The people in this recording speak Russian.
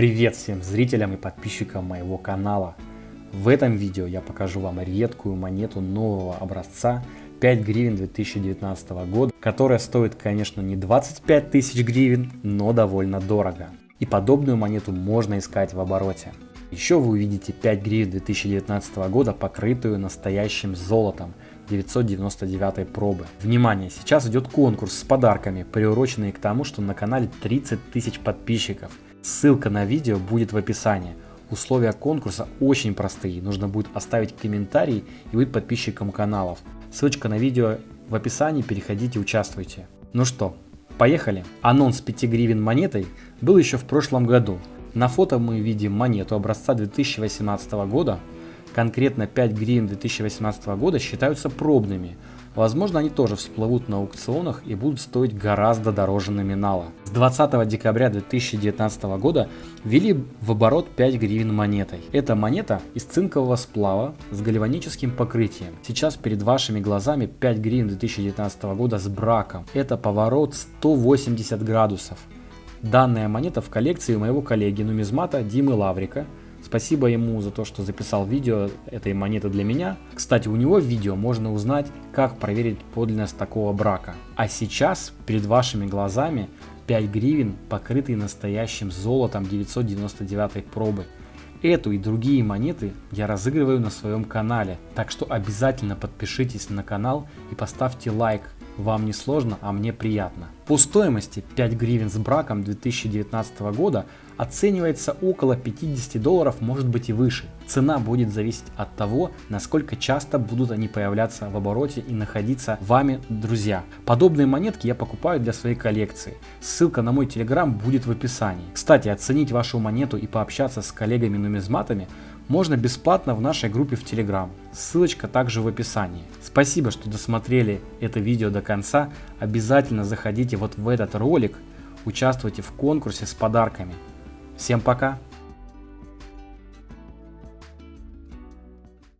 Привет всем зрителям и подписчикам моего канала. В этом видео я покажу вам редкую монету нового образца 5 гривен 2019 года, которая стоит, конечно, не 25 тысяч гривен, но довольно дорого. И подобную монету можно искать в обороте. Еще вы увидите 5 гривен 2019 года, покрытую настоящим золотом 999 пробы. Внимание, сейчас идет конкурс с подарками, приуроченный к тому, что на канале 30 тысяч подписчиков. Ссылка на видео будет в описании. Условия конкурса очень простые, нужно будет оставить комментарий и быть подписчиком каналов. Ссылочка на видео в описании, переходите, участвуйте. Ну что, поехали. Анонс 5 гривен монетой был еще в прошлом году. На фото мы видим монету образца 2018 года, конкретно 5 гривен 2018 года считаются пробными. Возможно, они тоже всплывут на аукционах и будут стоить гораздо дороже номинала. С 20 декабря 2019 года ввели в оборот 5 гривен монетой. Эта монета из цинкового сплава с гальваническим покрытием. Сейчас перед вашими глазами 5 гривен 2019 года с браком. Это поворот 180 градусов. Данная монета в коллекции моего коллеги нумизмата Димы Лаврика – Спасибо ему за то, что записал видео этой монеты для меня. Кстати, у него в видео можно узнать, как проверить подлинность такого брака. А сейчас перед вашими глазами 5 гривен, покрытые настоящим золотом 999 пробы. Эту и другие монеты я разыгрываю на своем канале, так что обязательно подпишитесь на канал и поставьте лайк. Вам не сложно, а мне приятно. По стоимости 5 гривен с браком 2019 года оценивается около 50 долларов, может быть и выше. Цена будет зависеть от того, насколько часто будут они появляться в обороте и находиться вами, друзья. Подобные монетки я покупаю для своей коллекции. Ссылка на мой телеграм будет в описании. Кстати, оценить вашу монету и пообщаться с коллегами-нумизматами можно бесплатно в нашей группе в Телеграм. Ссылочка также в описании. Спасибо, что досмотрели это видео до конца. Обязательно заходите вот в этот ролик, участвуйте в конкурсе с подарками. Всем пока!